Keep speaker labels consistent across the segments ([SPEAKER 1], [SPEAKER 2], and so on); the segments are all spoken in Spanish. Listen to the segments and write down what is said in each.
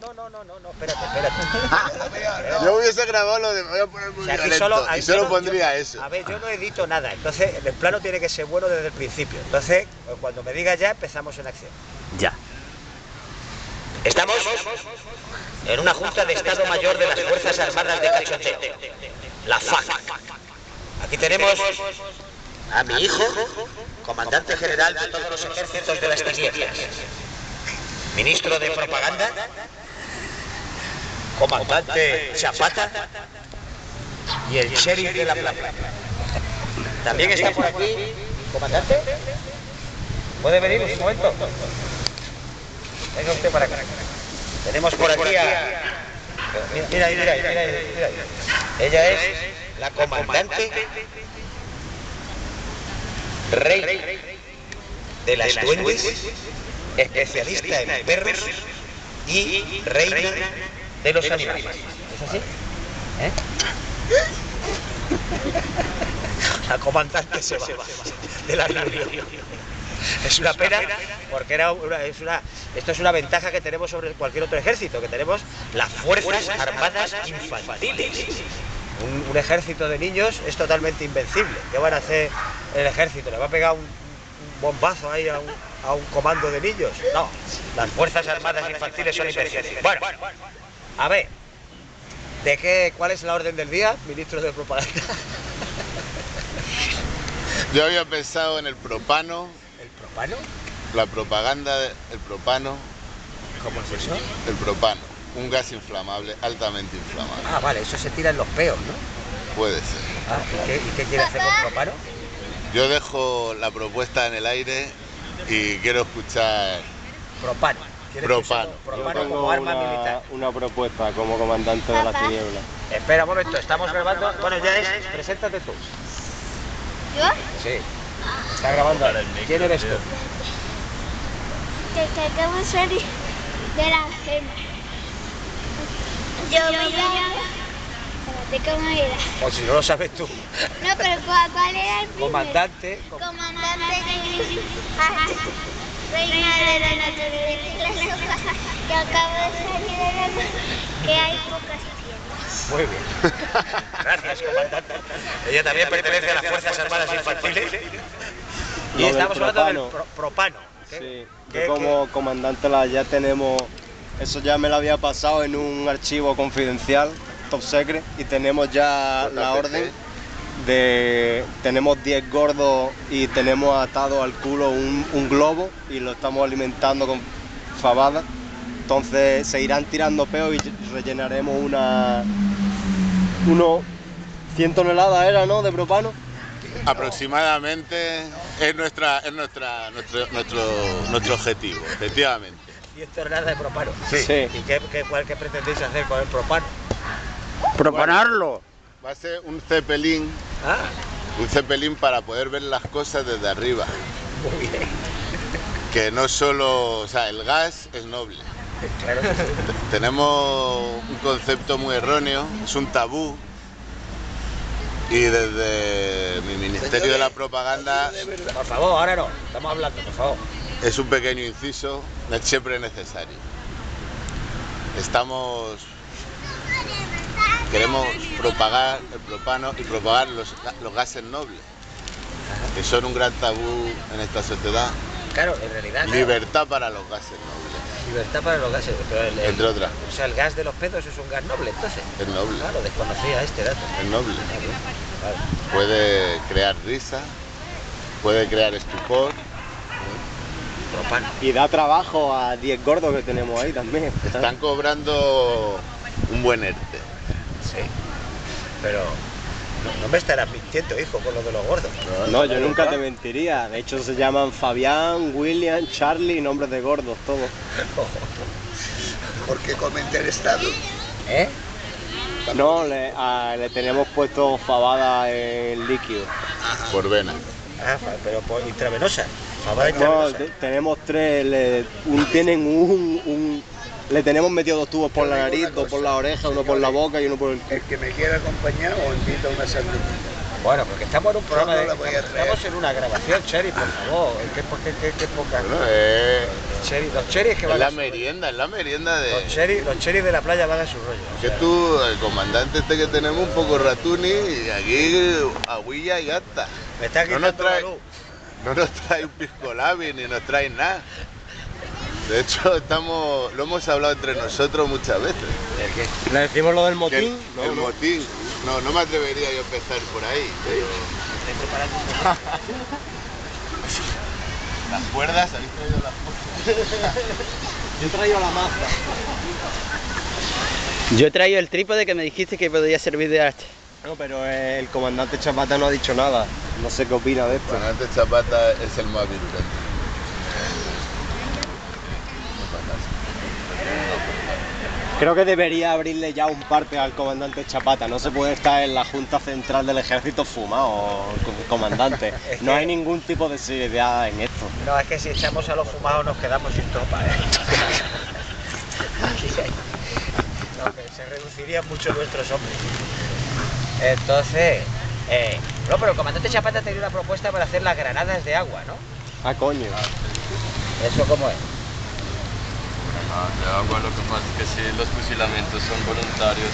[SPEAKER 1] No, no, no, no, no, espérate, espérate.
[SPEAKER 2] Yo hubiese grabado lo de me voy a poner muy
[SPEAKER 1] O sea, aquí
[SPEAKER 2] violento
[SPEAKER 1] solo-
[SPEAKER 2] y solo
[SPEAKER 1] solo-
[SPEAKER 2] pondría
[SPEAKER 1] yo-
[SPEAKER 2] eso.
[SPEAKER 1] A ver, yo no edito nada, entonces el plano tiene que ser bueno desde el principio. Entonces, pues, cuando me digas ya, empezamos en acción.
[SPEAKER 3] Ya.
[SPEAKER 1] Estamos en una Junta de Estado Mayor de las Fuerzas Armadas de Cachoteo, la FAC. Aquí tenemos a mi hijo, comandante general de todos los ejércitos de las tinieblas, ministro de Propaganda, comandante Chapata y el sheriff de la playa. También está por aquí, comandante. ¿Puede venir un momento? Venga usted para acá. Tenemos por aquí a... Mira, mira, mira, mira, mira. Ella es la comandante rey de las duendes, especialista en perros y reina de los animales. ¿Es así? ¿Eh? La comandante se va de la reunión. Es una pena porque era una, es una, esto es una ventaja que tenemos sobre cualquier otro ejército, que tenemos las Fuerzas Armadas Infantiles. Un, un ejército de niños es totalmente invencible. ¿Qué van a hacer el ejército? ¿Le va a pegar un, un bombazo ahí a un, a un comando de niños? No, las Fuerzas Armadas Infantiles son invencibles. Bueno, a ver, ¿de qué, ¿cuál es la orden del día, ministro de Propaganda?
[SPEAKER 2] Yo había pensado en el propano,
[SPEAKER 1] ¿El propano?
[SPEAKER 2] la propaganda del propano,
[SPEAKER 1] ¿Cómo es eso?
[SPEAKER 2] el propano, un gas inflamable, altamente inflamable.
[SPEAKER 1] Ah, vale, eso se tira en los peos, ¿no?
[SPEAKER 2] Puede ser.
[SPEAKER 1] Ah, ¿y qué, y qué quiere hacer con propano?
[SPEAKER 2] Yo dejo la propuesta en el aire y quiero escuchar
[SPEAKER 1] Propano. ¿Quiere
[SPEAKER 2] Propano.
[SPEAKER 1] Propano
[SPEAKER 4] tengo
[SPEAKER 1] como arma
[SPEAKER 4] una,
[SPEAKER 1] militar.
[SPEAKER 4] una propuesta como comandante de las tinieblas.
[SPEAKER 1] Espera un momento, estamos grabando. Bueno, ya es. Preséntate tú.
[SPEAKER 5] ¿Yo?
[SPEAKER 1] Sí. Está grabando ahora. ¿Quién eres tú?
[SPEAKER 5] Que, que acabo de salir de la cena. Yo me llamo... ¿cómo era?
[SPEAKER 1] O si no lo sabes tú.
[SPEAKER 5] No, pero ¿cuál, era el?
[SPEAKER 1] Comandante. com-
[SPEAKER 5] Comandante Ah, Reina de la naturaleza que acabo de salir de la que hay pocas tiendas.
[SPEAKER 1] Muy bien. Gracias, comandante. Ella también pertenece a las Fuerzas Armadas Infantiles. Y
[SPEAKER 4] del
[SPEAKER 1] estamos hablando del
[SPEAKER 4] propano.
[SPEAKER 1] pro- propano. ¿Qué-
[SPEAKER 4] Sí,
[SPEAKER 1] qué-
[SPEAKER 4] yo como comandante la ya tenemos, eso ya me lo había pasado en un archivo confidencial, top secret, y tenemos ya la orden de, tenemos 10 gordos y tenemos atado al culo un, un globo y lo estamos alimentando con fabada. Entonces se irán tirando peos y rellenaremos una, unos 100 toneladas era, ¿no? De propano.
[SPEAKER 2] aproximadamente es nuestra es nuestra nuestro nuestro nuestro objetivo, efectivamente.
[SPEAKER 1] Y esto es nada de propano.
[SPEAKER 4] Sí.
[SPEAKER 1] ¿Y qué, qué, cuál, qué pretendéis hacer con el propano?
[SPEAKER 4] Propanarlo.
[SPEAKER 2] Va a ser un cepelín,
[SPEAKER 1] Ah,
[SPEAKER 2] un cepelín para poder ver las cosas desde arriba,
[SPEAKER 1] muy bien.
[SPEAKER 2] que no solo, o sea, el gas es noble.
[SPEAKER 1] Claro.
[SPEAKER 2] Tenemos un concepto muy erróneo, es un tabú. Y desde mi Ministerio de la Propaganda
[SPEAKER 1] Por favor, ahora no. Estamos hablando, por favor.
[SPEAKER 2] es un pequeño inciso, es siempre necesario. Estamos. Queremos propagar el propano y propagar los, los gases nobles, que son un gran tabú en esta sociedad.
[SPEAKER 1] Claro, en realidad. claro,
[SPEAKER 2] Libertad para los gases nobles,
[SPEAKER 1] Libertad para los gases. Pero el, el-
[SPEAKER 2] entre otras.
[SPEAKER 1] o sea, el gas de los pedos es un gas noble, entonces.
[SPEAKER 2] Es noble,
[SPEAKER 1] Claro, desconocía este dato.
[SPEAKER 2] es noble.
[SPEAKER 1] Claro.
[SPEAKER 2] Puede crear risa, puede crear estupor.
[SPEAKER 1] Propano.
[SPEAKER 4] Y da trabajo a 10 gordos que tenemos ahí también.
[SPEAKER 2] Están cobrando un buen ERTE.
[SPEAKER 1] Pero no, no me estarás mintiendo, hijo, con lo de los gordos.
[SPEAKER 4] No, yo nunca te mentiría. De hecho, se llaman Fabián, William, Charlie, nombres de gordos, todos.
[SPEAKER 6] ¿Por qué comenta el Estado?
[SPEAKER 1] ¿Eh?
[SPEAKER 4] No, le, a- le tenemos puesto fabada en líquido.
[SPEAKER 2] Por vena.
[SPEAKER 1] Ah, pero por intravenosa. Fabada
[SPEAKER 4] No,
[SPEAKER 1] intravenosa.
[SPEAKER 4] tenemos tres, le, un- tienen un, un- Le tenemos metido dos tubos por la nariz, dos por la oreja, uno por la boca y uno por el...
[SPEAKER 6] El que me quiera acompañar o invito a una sandwichita.
[SPEAKER 1] Bueno, porque estamos en un programa
[SPEAKER 2] no
[SPEAKER 1] de. estamos, en una grabación, Cheri, por favor. ¿Qué, qué, qué, qué poca?
[SPEAKER 2] Bueno, es,
[SPEAKER 1] Cheri- los cheris que
[SPEAKER 2] es
[SPEAKER 1] van
[SPEAKER 2] la
[SPEAKER 1] a su rollo.
[SPEAKER 2] merienda, es la merienda de...
[SPEAKER 1] Los cheris, los de la playa van a su rollo. o
[SPEAKER 2] Que
[SPEAKER 1] sea,
[SPEAKER 2] tú, el comandante este que tenemos, un poco ratuni, y aquí aguilla y gasta.
[SPEAKER 1] me está
[SPEAKER 2] no nos
[SPEAKER 1] quitando la
[SPEAKER 2] trae-
[SPEAKER 1] luz.
[SPEAKER 2] No nos trae un pisco labi ni nos trae nada. De hecho, estamos, lo hemos hablado entre nosotros muchas veces.
[SPEAKER 1] ¿El qué?
[SPEAKER 4] ¿Le decimos lo del motín?
[SPEAKER 2] el, el motín. No, no me atrevería yo a empezar por ahí. pero-. Las cuerdas, ¿habéis traído las cuerdas?
[SPEAKER 4] Yo he traído la maza.
[SPEAKER 3] Yo he traído el trípode que me dijiste que podía servir de arte.
[SPEAKER 4] No, pero el comandante Chapata no ha dicho nada. No sé qué opina de esto.
[SPEAKER 2] Comandante Zapata es el más virulento.
[SPEAKER 4] Creo que debería abrirle ya un parte al comandante Chapata. No se puede estar en la Junta Central del Ejército fumado, com- comandante.
[SPEAKER 1] Es
[SPEAKER 4] No
[SPEAKER 1] que-
[SPEAKER 4] hay ningún tipo de seriedad en esto.
[SPEAKER 1] No, es que si echamos a los fumados nos quedamos sin tropa, ¿eh? Aquí hay- no, que se reducirían mucho nuestros hombres. Entonces, eh, no, pero el comandante Chapata tenía una propuesta para hacer las granadas de agua, ¿no?
[SPEAKER 4] Ah, coño.
[SPEAKER 1] ¿Eso cómo es?
[SPEAKER 6] Ah, de agua lo que pasa es que si los fusilamientos son voluntarios,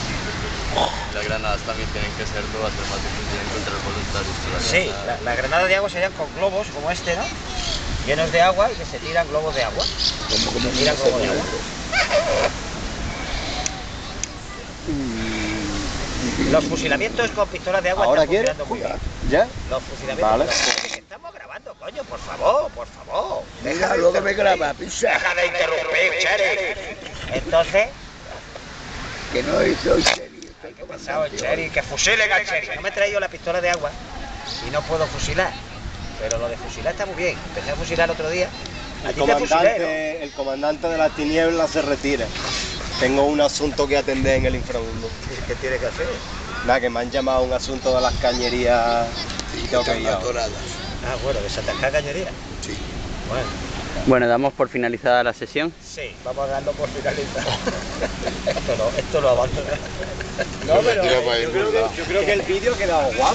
[SPEAKER 6] las granadas también tienen que serlo, va a ser más difícil encontrar voluntarios.
[SPEAKER 1] Sí,
[SPEAKER 6] granada.
[SPEAKER 1] la- las granadas de agua serían con globos como este, ¿no? Llenos de agua y que se tiran globos de agua. Se tiran globos de agua. Los fusilamientos con pistolas de agua
[SPEAKER 4] ¿Ahora
[SPEAKER 1] están
[SPEAKER 4] quiere?
[SPEAKER 1] funcionando muy bien.
[SPEAKER 4] ¿Ya?
[SPEAKER 1] Los fusilamientos.
[SPEAKER 4] Vale.
[SPEAKER 1] estamos grabando, coño, por favor, por favor.
[SPEAKER 7] Mira, luego me graba, pisa.
[SPEAKER 1] Deja de interrumpir, Cheri. Entonces,
[SPEAKER 7] Que no serio. Estoy
[SPEAKER 1] pesado el
[SPEAKER 7] comandante.
[SPEAKER 1] Cheri, que fusilen al Cheri. No me he traído la pistola de agua y no puedo fusilar. Pero lo de fusilar está muy bien. Empecé a fusilar el otro día. A
[SPEAKER 4] El comandante, el comandante de las tinieblas se retira. Tengo un asunto que atender en el inframundo.
[SPEAKER 1] ¿Qué tiene que hacer?
[SPEAKER 4] Nada, que me han llamado a un asunto de las cañerías y que.
[SPEAKER 1] Ah, bueno, desatascar cañería.
[SPEAKER 7] Sí.
[SPEAKER 1] Bueno,
[SPEAKER 3] Bueno, damos por finalizada la sesión.
[SPEAKER 1] sí, vamos a darlo por finalizado. esto no, esto lo abandono. No, pero
[SPEAKER 2] para
[SPEAKER 4] Yo creo, que, yo creo que el vídeo ha quedado guapo.